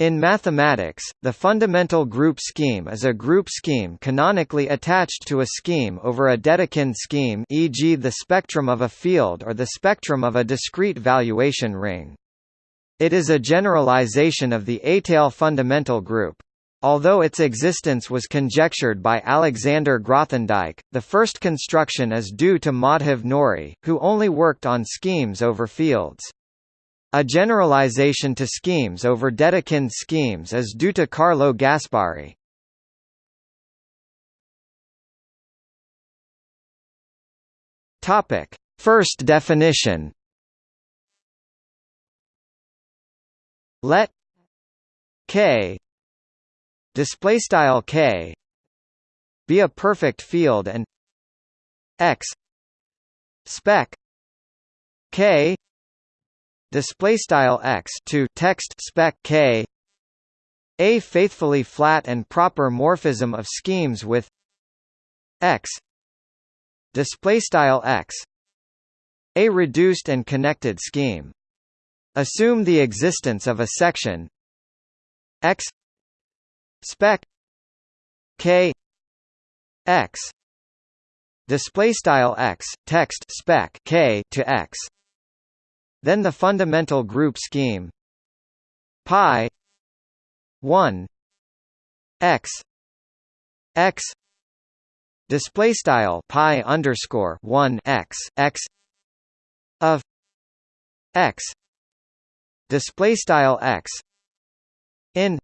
In mathematics, the fundamental group scheme is a group scheme canonically attached to a scheme over a Dedekind scheme e.g. the spectrum of a field or the spectrum of a discrete valuation ring. It is a generalization of the étale fundamental group. Although its existence was conjectured by Alexander Grothendieck, the first construction is due to Madhav Nori, who only worked on schemes over fields. A generalization to schemes over Dedekind schemes is due to Carlo Gasbarri. Topic: First definition. Let K display style K be a perfect field and X spec K display style x to text spec k. A faithfully flat and proper morphism of schemes with x. Display style x. A reduced and connected scheme. Assume the existence of a section. X. Spec k. X. Display style x text spec k to x then the fundamental group scheme. Pi 1 x x display style pi underscore 1 x x of x display style x in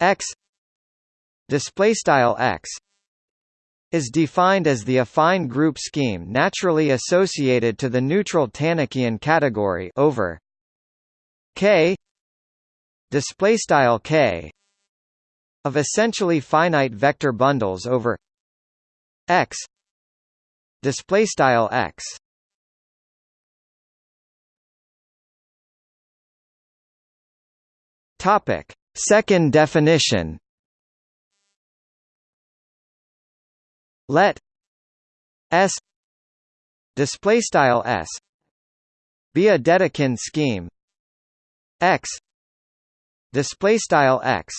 x display style x is defined as the affine group scheme naturally associated to the neutral Tannakian category over K K of essentially finite vector bundles over X X. Topic. Second definition let S display style S be a Dedekind scheme. X display style X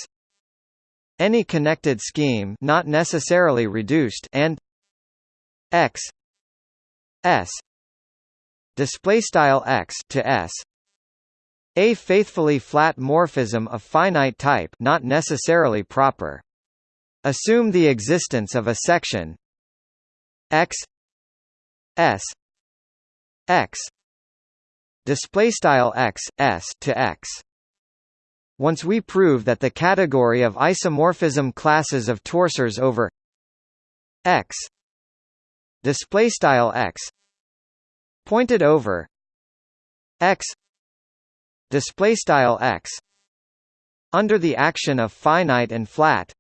any connected scheme not necessarily reduced and X S display style X to S a faithfully flat morphism of finite type not necessarily proper Assume the existence of a section x s x display style x s to x. Once we prove that the category of isomorphism classes of torsors over x display style x pointed over x display style x under the action of finite and flat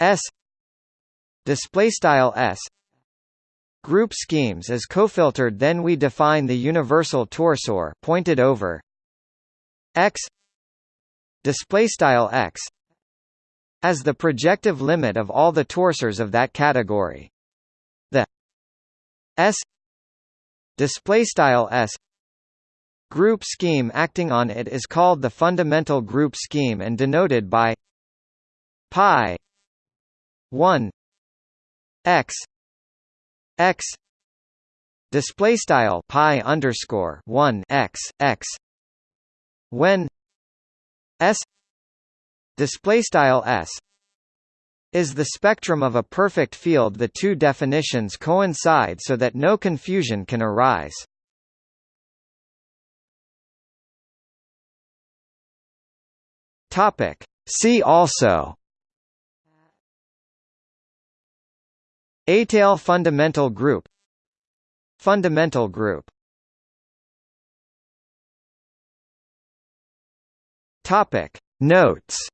S display style S group schemes as cofiltered then we define the universal torsor pointed over X display style X as the projective limit of all the torsors of that category. The S display style S group scheme acting on it is called the fundamental group scheme and denoted by pi 1 x x display style pi underscore 1 x x when s display style s is the spectrum of a perfect field. The two definitions coincide so that no confusion can arise. Topic. See also étale fundamental group. Fundamental group. Topic. Notes